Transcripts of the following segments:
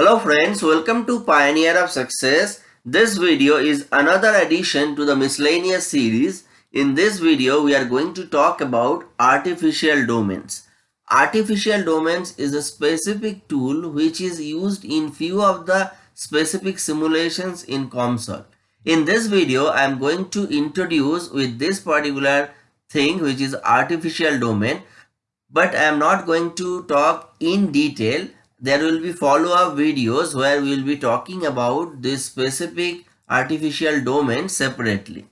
Hello friends, welcome to Pioneer of Success. This video is another addition to the miscellaneous series. In this video, we are going to talk about artificial domains. Artificial domains is a specific tool which is used in few of the specific simulations in COMSOL. In this video, I am going to introduce with this particular thing which is artificial domain but I am not going to talk in detail there will be follow-up videos where we will be talking about this specific artificial domain separately.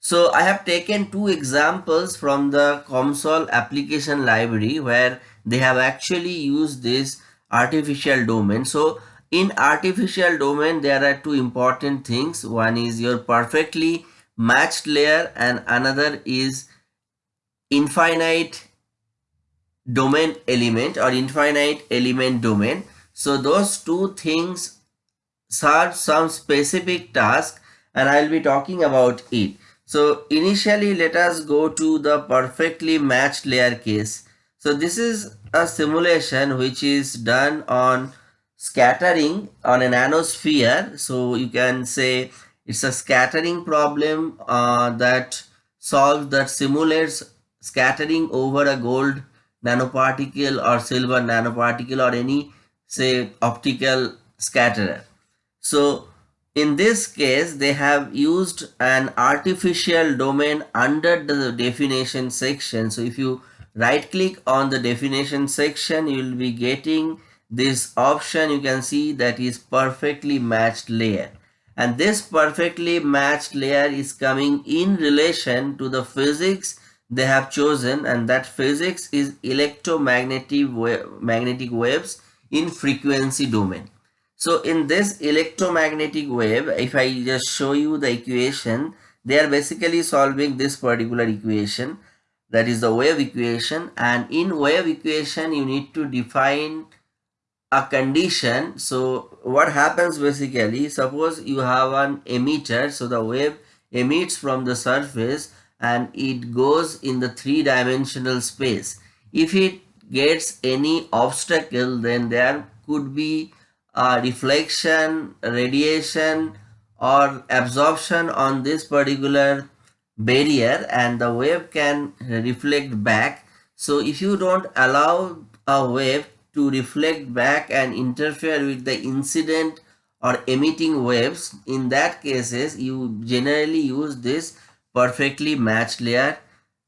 So I have taken two examples from the COMSOL application library where they have actually used this artificial domain. So in artificial domain there are two important things. One is your perfectly matched layer and another is infinite domain element or infinite element domain. So those two things serve some specific task and I'll be talking about it. So initially let us go to the perfectly matched layer case. So this is a simulation which is done on scattering on a nanosphere. So you can say it's a scattering problem uh, that solves that simulates scattering over a gold nanoparticle or silver nanoparticle or any say optical scatterer. So in this case they have used an artificial domain under the definition section. So if you right click on the definition section you will be getting this option you can see that is perfectly matched layer and this perfectly matched layer is coming in relation to the physics they have chosen and that physics is electromagnetic magnetic waves in frequency domain. So in this electromagnetic wave, if I just show you the equation, they are basically solving this particular equation that is the wave equation and in wave equation you need to define a condition so what happens basically suppose you have an emitter so the wave emits from the surface and it goes in the three-dimensional space. If it gets any obstacle then there could be a reflection, radiation or absorption on this particular barrier and the wave can reflect back. So if you don't allow a wave to reflect back and interfere with the incident or emitting waves, in that cases you generally use this perfectly matched layer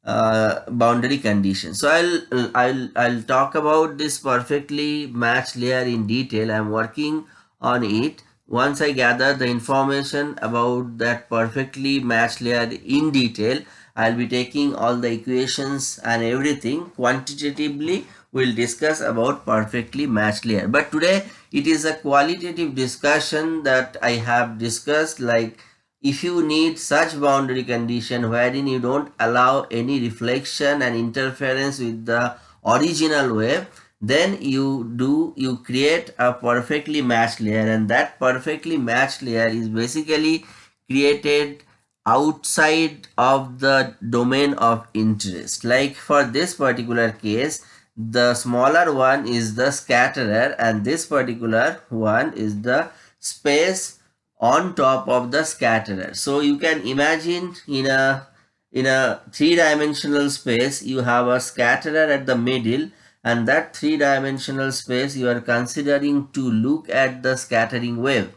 uh, boundary condition. So I'll I'll I'll talk about this perfectly matched layer in detail. I'm working on it. Once I gather the information about that perfectly matched layer in detail, I'll be taking all the equations and everything quantitatively we'll discuss about perfectly matched layer. But today it is a qualitative discussion that I have discussed like if you need such boundary condition wherein you don't allow any reflection and interference with the original wave then you do you create a perfectly matched layer. And that perfectly matched layer is basically created outside of the domain of interest. Like for this particular case the smaller one is the scatterer and this particular one is the space on top of the scatterer. So you can imagine in a in a three-dimensional space you have a scatterer at the middle and that three-dimensional space you are considering to look at the scattering wave.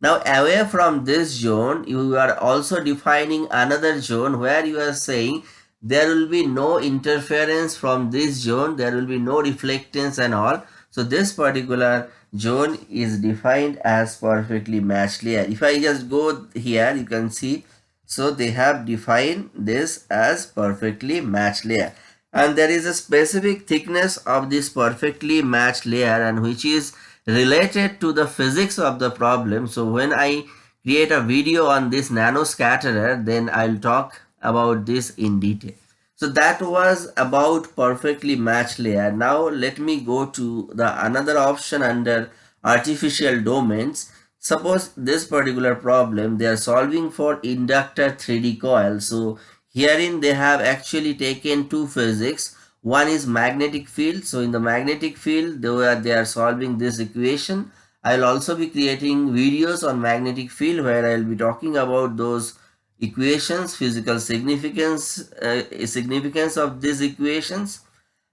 Now away from this zone you are also defining another zone where you are saying there will be no interference from this zone there will be no reflectance and all. So this particular zone is defined as perfectly matched layer if i just go here you can see so they have defined this as perfectly matched layer. And there is a specific thickness of this perfectly matched layer and which is related to the physics of the problem. So when i create a video on this nano scatterer then i'll talk about this in detail so that was about perfectly matched layer. Now let me go to the another option under artificial domains. Suppose this particular problem they are solving for inductor 3D coil. So herein they have actually taken two physics. One is magnetic field. So in the magnetic field they are, they are solving this equation I'll also be creating videos on magnetic field where I'll be talking about those equations, physical significance, uh, significance of these equations.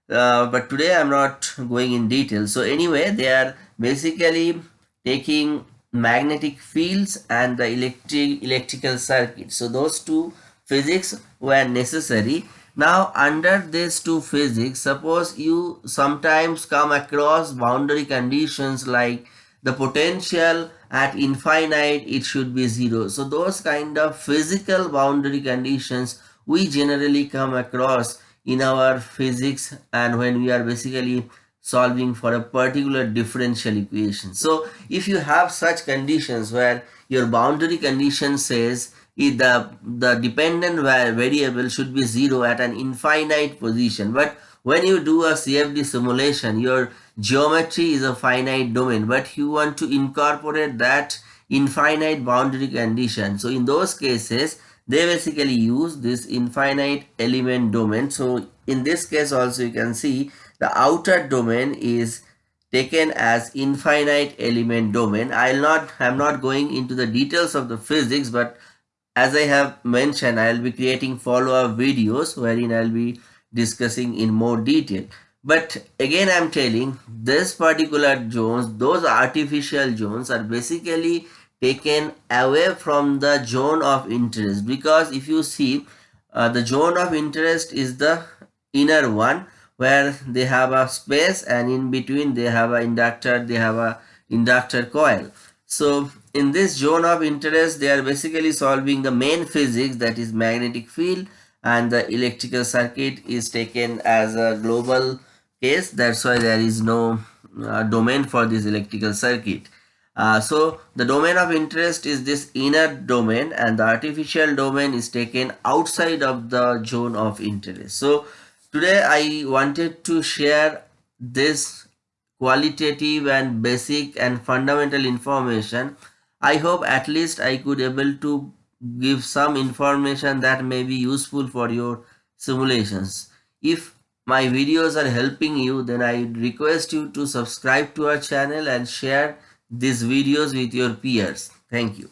Uh, but today I'm not going in detail. So anyway, they are basically taking magnetic fields and the electric electrical circuit. So those two physics were necessary. Now under these two physics, suppose you sometimes come across boundary conditions like the potential at infinite it should be zero. So those kind of physical boundary conditions we generally come across in our physics and when we are basically solving for a particular differential equation. So if you have such conditions where your boundary condition says the the dependent variable should be zero at an infinite position but when you do a cfd simulation your geometry is a finite domain but you want to incorporate that infinite boundary condition. So in those cases they basically use this infinite element domain. So in this case also you can see the outer domain is taken as infinite element domain. I'll not i'm not going into the details of the physics but as i have mentioned i'll be creating follow-up videos wherein i'll be discussing in more detail. But again i'm telling this particular zones those artificial zones are basically taken away from the zone of interest. Because if you see uh, the zone of interest is the inner one where they have a space and in between they have a inductor they have a inductor coil. So in this zone of interest they are basically solving the main physics that is magnetic field and the electrical circuit is taken as a global case. That's why there is no uh, domain for this electrical circuit. Uh, so the domain of interest is this inner domain and the artificial domain is taken outside of the zone of interest. So today i wanted to share this qualitative and basic and fundamental information. I hope at least i could able to give some information that may be useful for your simulations if my videos are helping you then I request you to subscribe to our channel and share these videos with your peers. Thank you.